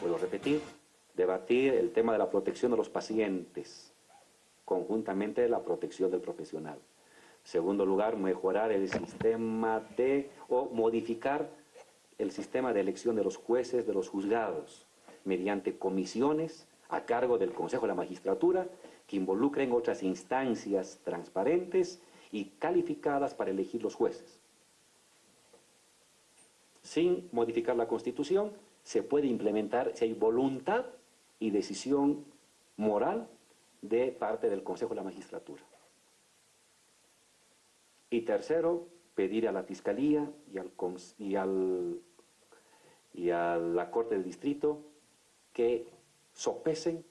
Puedo repetir, debatir el tema de la protección de los pacientes, conjuntamente la protección del profesional. Segundo lugar, mejorar el sistema de, o modificar el sistema de elección de los jueces de los juzgados, mediante comisiones a cargo del Consejo de la Magistratura que involucren otras instancias transparentes y calificadas para elegir los jueces. Sin modificar la Constitución, se puede implementar si hay voluntad y decisión moral de parte del Consejo de la Magistratura. Y tercero, pedir a la Fiscalía y, al, y, al, y a la Corte del Distrito que sopesen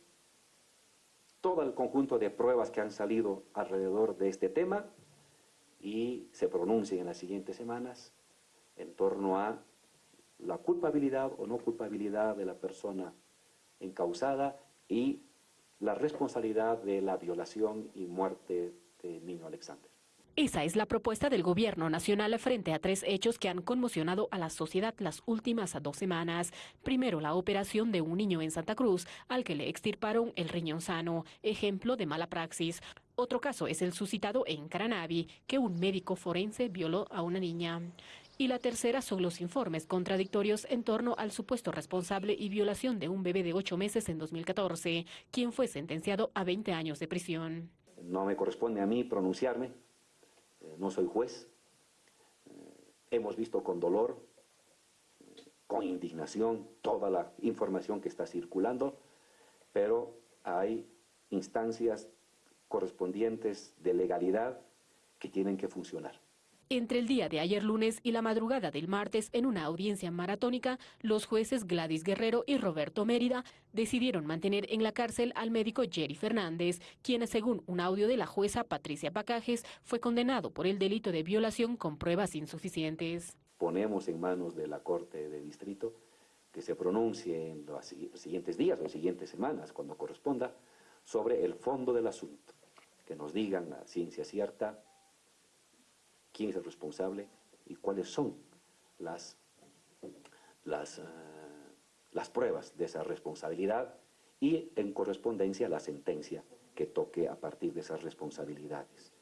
todo el conjunto de pruebas que han salido alrededor de este tema y se pronuncien en las siguientes semanas en torno a la culpabilidad o no culpabilidad de la persona encausada y la responsabilidad de la violación y muerte del niño Alexander. Esa es la propuesta del gobierno nacional frente a tres hechos que han conmocionado a la sociedad las últimas dos semanas. Primero, la operación de un niño en Santa Cruz, al que le extirparon el riñón sano, ejemplo de mala praxis. Otro caso es el suscitado en Caranavi, que un médico forense violó a una niña. Y la tercera son los informes contradictorios en torno al supuesto responsable y violación de un bebé de ocho meses en 2014, quien fue sentenciado a 20 años de prisión. No me corresponde a mí pronunciarme eh, no soy juez, eh, hemos visto con dolor, con indignación, toda la información que está circulando, pero hay instancias correspondientes de legalidad que tienen que funcionar. Entre el día de ayer lunes y la madrugada del martes, en una audiencia maratónica, los jueces Gladys Guerrero y Roberto Mérida decidieron mantener en la cárcel al médico Jerry Fernández, quien, según un audio de la jueza Patricia Pacajes, fue condenado por el delito de violación con pruebas insuficientes. Ponemos en manos de la Corte de Distrito que se pronuncie en los siguientes días o siguientes semanas, cuando corresponda, sobre el fondo del asunto, que nos digan a ciencia cierta quién es el responsable y cuáles son las, eh, las pruebas de esa responsabilidad y en correspondencia la sentencia que toque a partir de esas responsabilidades.